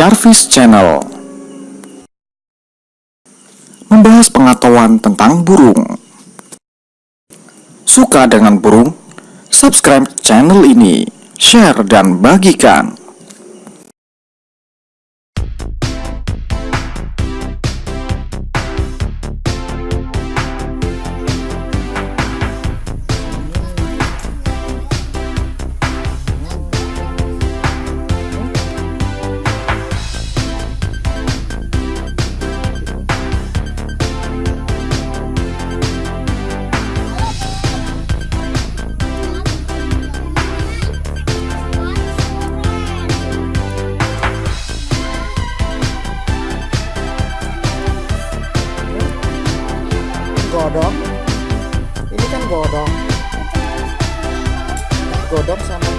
Jarvis Channel. Membahas pengetahuan tentang burung. Suka dengan burung? Subscribe channel ini Share dan bagikan godok ini kan godok godok sama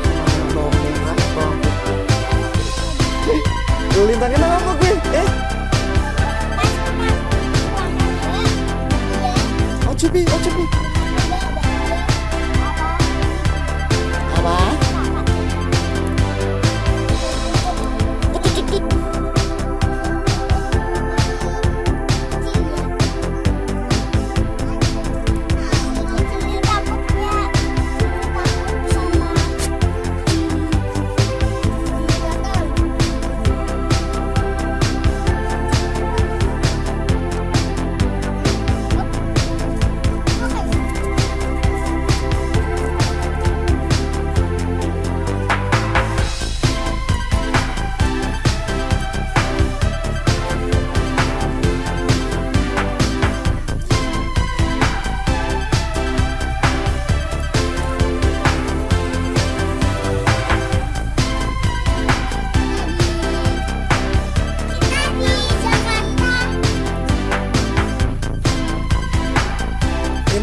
sama bawang merah bawang putih. Lintangnya mana kok gue eh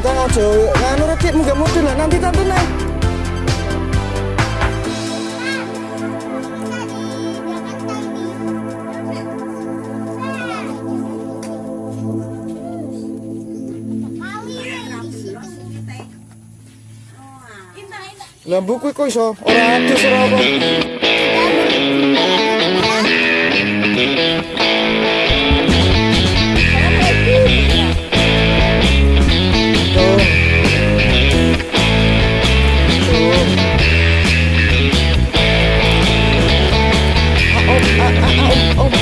Bintang ojo nganu redik muga mudun lah nanti tante nih. Lah buku kok iso ora adus ora apa. oh, oh, oh.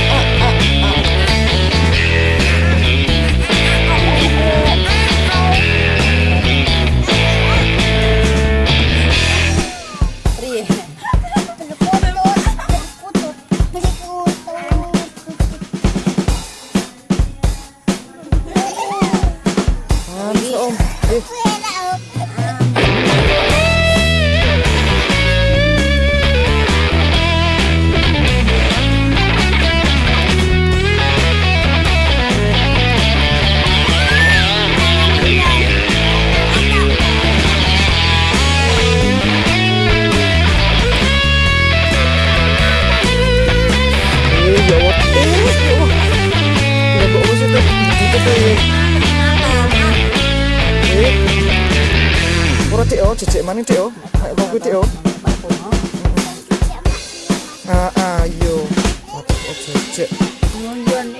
Ora chị chị jejek maning hãy oh. cái kok À à yo. Chị chị. Nhon nhon.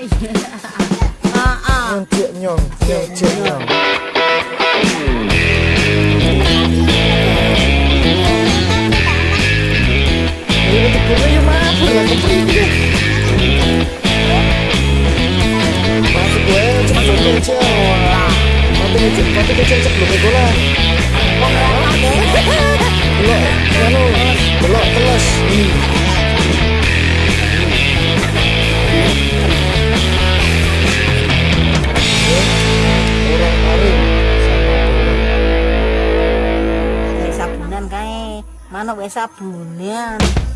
À à. jek nyong. Ini tepungnya ya mabur lah kepring dia. Masuk gue cepet cepet aja. Nanti ngecek, nanti ngecek. Mana anu. Orang sabunan sabunan.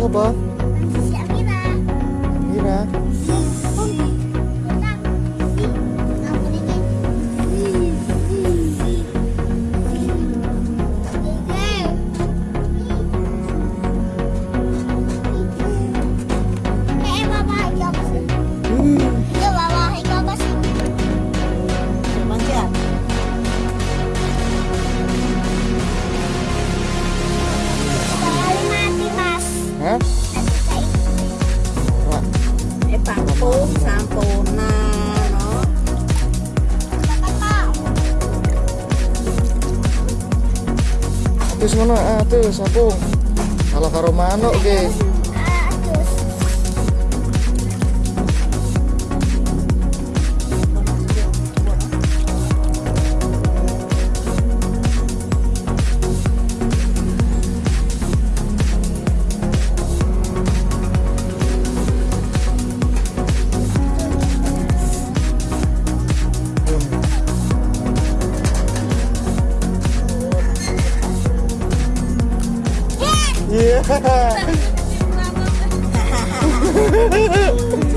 握把 atis mana atis eh, apa kalau karo manuk okay. Ha ha ha!